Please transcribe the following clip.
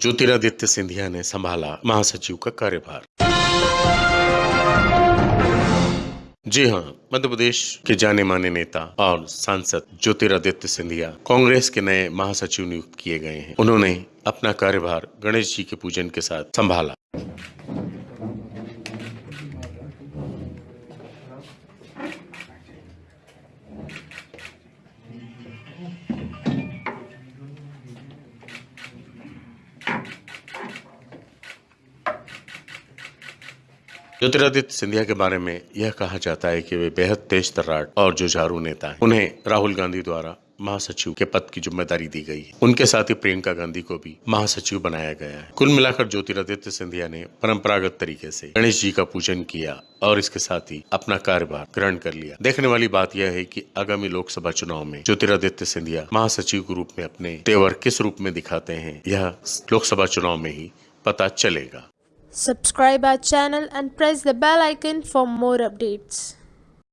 ज्योतिरादित्य सिंधिया ने संभाला महासचिव का कार्यभार। जी हाँ मध्य प्रदेश के जाने माने नेता और सांसद ज्योतिरादित्य सिंधिया कांग्रेस के नए महासचिव नियुक्त किए गए हैं। उन्होंने अपना कार्यभार गणेश जी के पूजन के साथ संभाला। ज्योतिरादित्य सिंधिया के बारे में यह कहा जाता है कि वे बेहद तेज तर्राट और जुझारू नेता हैं। उन्हें राहुल गांधी द्वारा महासचिव के पद की ज़िम्मेदारी दी गई है। उनके साथ ही प्रियंका गांधी को भी महासचिव बनाया गया है। कुल मिलाकर ज्योतिरादित्य सिंधिया ने परंपरागत तरीके से गणेश जी का पूजन किया और इसके साथ ही अपना कार्यभार ग्रहण कर लिया। देखने वाली बात यह है कि आगामी लोकसभा चुनाव में ज्योतिरादित्य सिंधिया महासचिव के रूप में अपने तेवर किस रूप में दिखाते हैं, यह लोकसभा चुनाव में ही पता चलेगा। Subscribe our channel and press the bell icon for more updates.